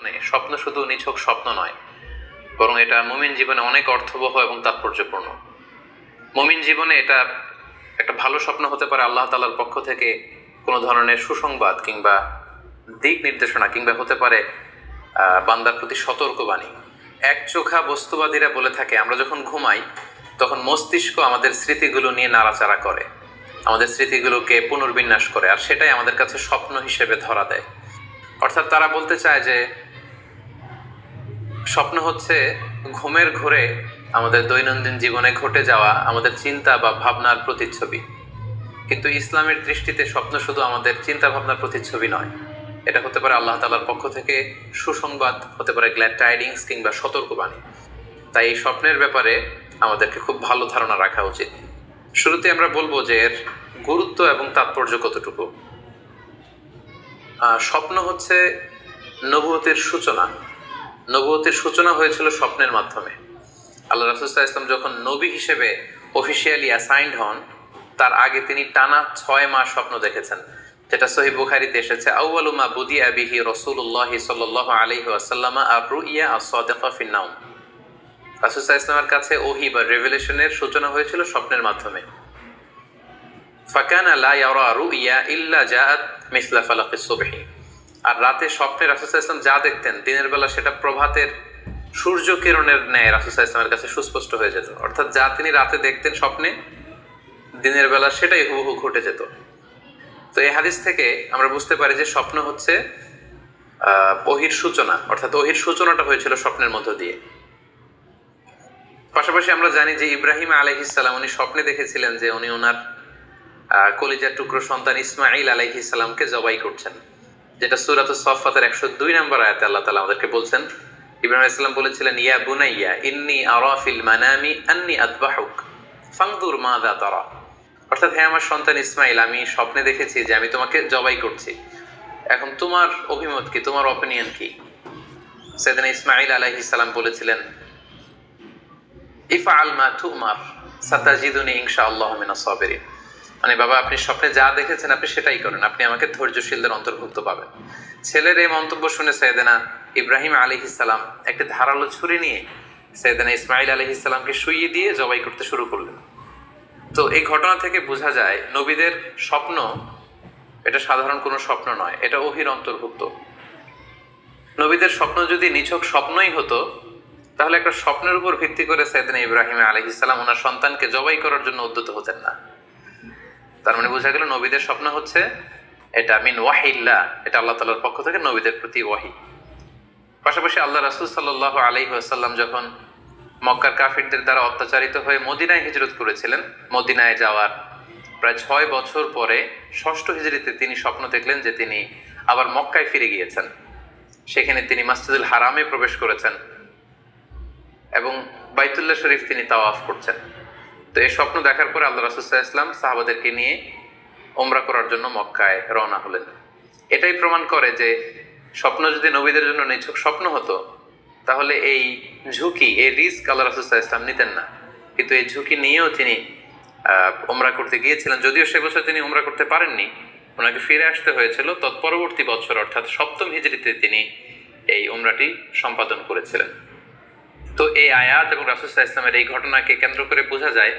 মানে স্বপ্ন শুধু নিছক স্বপ্ন নয়, বরং এটা মুমিন জীবনে অনেক অর্থবহ এবং তাৎপর্যপূর্ণ। মুমিন জীবনে এটা একটা ভালো স্বপ্ন হতে পারে আল্লাহ তালার পক্ষ থেকে কোনো ধরনের সুসংবাদ কিংবা দিক নির্দেশনা কিংবা হতে পারে বান্দার প্রতি সতর্কবাণী। এক চোখা বস্তুবাদীরা বলে থাকে, আমরা যখন ঘুমাই, তখন মস্তিষ্ক আমাদের স্মৃতিগুলো নিয়ে নাড়াচাড়া করে। আমাদের স্মৃতিগুলোকে পুনর্বিন্যাস করে, আর সেটাই আমাদের কাছে স্বপ্ন হিসেবে ধরা দেয়। অর্থাৎ তারা বলতে চায় যে স্বপ্ন হচ্ছে ঘুমের ঘোরে আমাদের দৈনন্দিন জীবনে ঘটে যাওয়া আমাদের চিন্তা বা ভাবনার প্রতিচ্ছবি। কিন্তু ইসলামের দৃষ্টিতে স্বপ্ন শুধু আমাদের চিন্তা ভাবনার প্রতিচ্ছবি নয়। এটা হতে পারে আল্লাহ তালার পক্ষ থেকে সুসংবাদ, হতে পারে গ্ল্যাড টাইডিংস কিংবা সতর্কবাণী। তাই এই স্বপ্নের ব্যাপারে আমাদেরকে খুব ভালো ধারণা রাখা উচিত। শুরুতে আমরা বলব যে এর গুরুত্ব এবং তাৎপর্য কতটুকু? স্বপ্ন হচ্ছে নবুয়তের সূচনা। নবুয়তের সূচনা হয়েছিল স্বপ্নের মাধ্যমে। আল্লাহ রাসুল্লাহ ইসলাম যখন নবী হিসেবে অফিসিয়ালি অ্যাসাইন্ড হন, তার আগে তিনি টানা ছয় মাস স্বপ্ন দেখেছেন। যেটা সহি বুখারিতে এসেছে আউয়ালুমা বুদি আবিহি রসুল্লাহ সাল্লাহ আলহি আসাল্লামা আর রুইয়া আসাদেফা ফিন্নাউম ইসলামের কাছে ওহি বা রেভেলেশনের সূচনা হয়েছিল স্বপ্নের মাধ্যমে। ফাকানা ইয়ারা রুইয়া ইল্লা জাআত মিসলা ফালাকিস সুবহি। আর রাতে স্বপ্নে রাসুল্লাহ ইসলাম যা দেখতেন, দিনের বেলা সেটা প্রভাতের সূর্য কিরণের ন্যায় রাসুল্লাহ ইসলামের কাছে সুস্পষ্ট হয়ে যেত। অর্থাৎ যা তিনি রাতে দেখতেন স্বপ্নে, দিনের বেলা সেটাই হুবহু ঘটে যেত। তো এই হাদিস থেকে আমরা বুঝতে পারি যে স্বপ্ন হচ্ছে ওহির সূচনা, অর্থাৎ ওহির সূচনাটা হয়েছিল স্বপ্নের মধ্য দিয়ে। পাশাপাশি আমরা জানি যে ইব্রাহিম আলহিসাল্লাম উনি স্বপ্নে দেখেছিলেন যে উনি ওনার কলিজার টুকরো সন্তান ইসমাইল আলাইহিসাল্লামকে জবাই করছেন। যেটা সুরাত সফাতের একশো দুই নম্বর আয়াতে আল্লাহ তালা আমাদেরকে বলছেন, ইব্রাহিম ইসলাম বলেছিলেন, ইয়া বুনাইয়া, ইন্নি আরাফিল মানামি আন্নি আদবাহুক, ফাংদুর মা দা তারা। অর্থাৎ হ্যাঁ আমার সন্তান ইসমাইল, আমি স্বপ্নে দেখেছি যে আমি তোমাকে জবাই করছি। এখন তোমার অভিমত কি? তোমার অপিনিয়ন কি? সেদিন ইসমাইল আলাইহিস সালাম বলেছিলেন ইফা আল মা তুমার, সাতাজিদুনি ইনশা আল্লাহ মিনা সাবেরিন। মানে বাবা, আপনি স্বপ্নে যা দেখেছেন, আপনি সেটাই করেন। আপনি আমাকে ধৈর্যশীলদের অন্তর্ভুক্ত পাবেন। ছেলের এই মন্তব্য শুনে সৈয়দেনা ইব্রাহিম আলী ইসালাম একটি ধারালো ছুরি নিয়ে সৈয়দেনা ইসমাইল আলী ইসালামকে শুইয়ে দিয়ে জবাই করতে শুরু করলেন। তো এই ঘটনা থেকে বোঝা যায়, নবীদের স্বপ্ন এটা সাধারণ কোনো স্বপ্ন নয়, এটা ওহির অন্তর্ভুক্ত। নবীদের স্বপ্ন যদি নিছক স্বপ্নই হতো, তাহলে একটা স্বপ্নের উপর ভিত্তি করে সৈয়দিন ইব্রাহিম আলহিসাল্লাম ওনার সন্তানকে জবাই করার জন্য উদ্যত হতেন না। তার মানে বোঝা গেল নবীদের স্বপ্ন হচ্ছে এটা, মিন ওয়াহিল্লা, এটা আল্লাহ তালার পক্ষ থেকে নবীদের প্রতি ওয়াহি। পাশাপাশি আল্লাহ রাসুল সাল্লাহ আলাইহি আসাল্লাম যখন মক্কার কাফিরদের দ্বারা অত্যাচারিত হয়ে মদিনায় হিজরত করেছিলেন, মদিনায় যাওয়ার প্রায় ছয় বছর পরে ষষ্ঠ হিজরিতে তিনি স্বপ্ন দেখলেন যে তিনি আবার মক্কায় ফিরে গিয়েছেন। সেখানে তিনি মাসজিদুল হারামে প্রবেশ করেছেন এবং বাইতুল্লাহ শরীফ তিনি তাওয়াফ করছেন। তো এই স্বপ্ন দেখার পরে আল্লাহ রাসুল্লাহ ইসলাম সাহাবাদেরকে নিয়ে ওমরা করার জন্য মক্কায় রওনা হলেন। এটাই প্রমাণ করে যে স্বপ্ন যদি নবীদের জন্য নিছক স্বপ্ন হতো, তাহলে এই ঝুঁকি, এই রিস্ক আল্লাহ রাসুল্লাহ ইসলাম নিতেন না। কিন্তু এই ঝুঁকি নিয়েও তিনি ওমরা করতে গিয়েছিলেন। যদিও সে বছর তিনি ওমরা করতে পারেননি, ওনাকে ফিরে আসতে হয়েছিল। তৎপরবর্তী বছর, অর্থাৎ সপ্তম হিজড়িতে তিনি এই ওমরাটি সম্পাদন করেছিলেন। তো এই আয়াত এবং রাসুসাহ ইসলামের এই ঘটনাকে কেন্দ্র করে বোঝা যায়,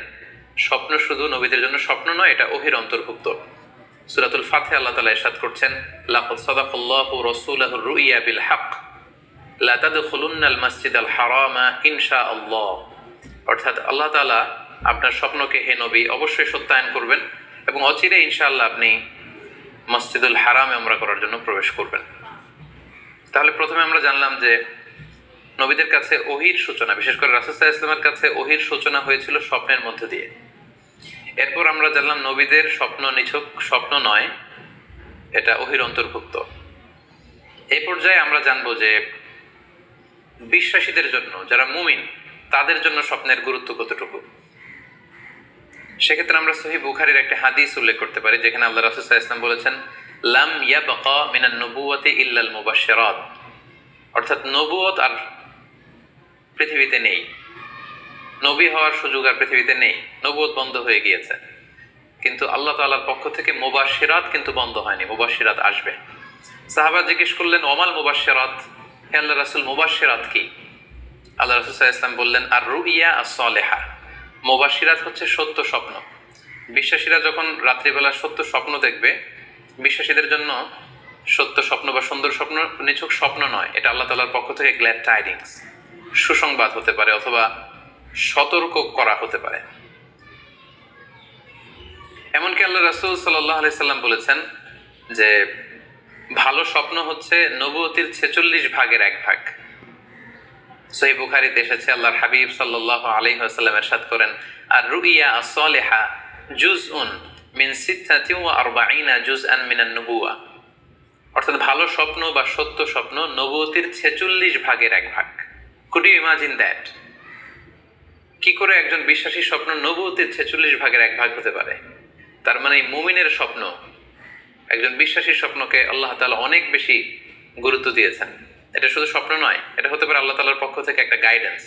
স্বপ্ন শুধু নবীদের জন্য স্বপ্ন নয়, এটা অহির অন্তর্ভুক্ত। সুরাতুল ফাতে আল্লাহ তালা ইরশাদ করছেন, লাকুদ সাদাকাল্লাহু রাসূলাহু রুইয়া বিল হক লা তাদখুলুন্নাল মাসজিদাল হারামা ইনশাআল্লাহ। অর্থাৎ আল্লাহ আপনার স্বপ্নকে হে নবী অবশ্যই সত্যায়ন করবেন এবং অচিরে ইনশাআল্লাহ আপনি মসজিদুল হারামে আমরা করার জন্য প্রবেশ করবেন। তাহলে প্রথমে আমরা জানলাম যে নবীদের কাছে ওহির সূচনা, বিশেষ করে রাসুসাহ ইসলামের কাছে ওহির সূচনা হয়েছিল স্বপ্নের মধ্যে দিয়ে। এরপর আমরা জানলাম নবীদের স্বপ্ন নিছক, স্বপ্ন নয়, এটা ওহির অন্তর্ভুক্ত। এই পর্যায়ে আমরা জানব যে বিশ্বাসীদের জন্য, যারা মুমিন, তাদের জন্য স্বপ্নের গুরুত্ব কতটুকু? সেক্ষেত্রে আমরা সহি বুখারির একটা হাদিস উল্লেখ করতে পারি, যেখানে আল্লাহ রাসুসাহ ইসলাম বলেছেন, লাম ইয়াবকা মিনান নবুয়াতি ইল্লাল মুবাশশিরাত। অর্থাৎ নবুয়ত আর পৃথিবীতে নেই। নবী হওয়ার সুযোগ আর পৃথিবীতে নেই। নবুয়ত বন্ধ হয়ে গিয়েছে। কিন্তু আল্লাহ তাআলার পক্ষ থেকে মুবাশশিরাত কিন্তু বন্ধ হয়নি, মুবাশশিরাত আসবে। সাহাবা জিজ্ঞেস করলেন, ওমাল মুবাশশিরাত? হে আল্লাহ রাসুল মুবাশিরাত কি? আল্লাহ রাসুল সাল্লাহ ইসলাম বললেন আর রুইয়া আর সলেহা মুবাশিরাত হচ্ছে সত্য স্বপ্ন। বিশ্বাসীরা যখন রাত্রিবেলা সত্য স্বপ্ন দেখবে, বিশ্বাসীদের জন্য সত্য স্বপ্ন বা সুন্দর স্বপ্ন নিছক স্বপ্ন নয়, এটা আল্লাহ তালার পক্ষ থেকে গ্ল্যাড টাইডিংস সুসংবাদ হতে পারে অথবা সতর্ক করা হতে পারে। এমনকি আল্লাহ রাসুল সাল্লাহ আলি সাল্লাম বলেছেন যে, ভালো স্বপ্ন হচ্ছে নবতির ছেচল্লিশ ভাগের এক ভাগ। সহি বুখারিতে এসেছে, আল্লাহর হাবিব সাল্লাহ আলী আসাল্লাম এরশাদ করেন আর রুইয়া সলেহা জুজ উন মিন সিদ্ধাতি ও আরবাইনা জুজ আন মিনান নবুয়া অর্থাৎ ভালো স্বপ্ন বা সত্য স্বপ্ন নবতির ছেচল্লিশ ভাগের এক ভাগ। কুড ইউ ইমাজিন দ্যাট কি করে একজন বিশ্বাসী স্বপ্ন নবতির ছেচল্লিশ ভাগের এক ভাগ হতে পারে? তার মানে এই মুমিনের স্বপ্ন। একজন বিশ্বাসীর স্বপ্নকে আল্লাহ তালা অনেক বেশি গুরুত্ব দিয়েছেন। এটা শুধু স্বপ্ন নয়, এটা হতে পারে আল্লাহ তালার পক্ষ থেকে একটা গাইডেন্স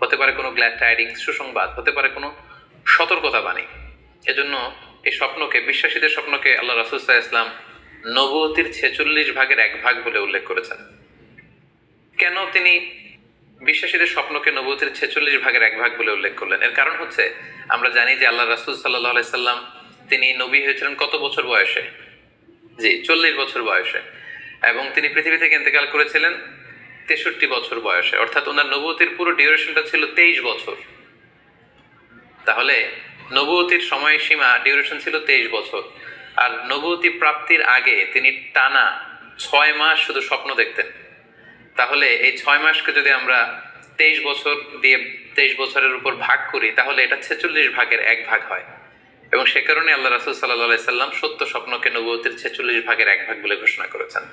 হতে পারে কোনো গ্ল্যাড টাইডিং সুসংবাদ, হতে পারে কোনো সতর্কতা বাণী এজন্য এই স্বপ্নকে, বিশ্বাসীদের স্বপ্নকে আল্লাহ রাসুসাহ ইসলাম নবতির ছেচল্লিশ ভাগের এক ভাগ বলে উল্লেখ করেছেন। কেন তিনি বিশ্বাসীদের স্বপ্নকে নবতির ছেচল্লিশ ভাগের এক ভাগ বলে উল্লেখ করলেন। এর কারণ হচ্ছে, আমরা জানি যে আল্লাহ রাসুল সাল্লাহ সাল্লাম, তিনি নবী হয়েছিলেন কত বছর বয়সে? জি, চল্লিশ বছর বয়সে। এবং তিনি পৃথিবী থেকে ইন্তেকাল করেছিলেন তেষট্টি বছর বয়সে। অর্থাৎ ওনার নবতির পুরো ডিউরেশনটা ছিল তেইশ বছর। তাহলে নবতির সময়সীমা ডিউরেশন ছিল তেইশ বছর। আর নবতী প্রাপ্তির আগে তিনি টানা ছয় মাস শুধু স্বপ্ন দেখতেন। তাহলে এই ছয় মাসকে যদি আমরা তেইশ বছর দিয়ে তেইশ বছরের উপর ভাগ করি, তাহলে এটা ছেচল্লিশ ভাগের এক ভাগ হয়। এবং সে কারণে আল্লাহ রাসুল সাল্লাহ সাল্লাম সত্য স্বপ্নকে নবতির ছেচল্লিশ ভাগের এক ভাগ বলে ঘোষণা করেছেন।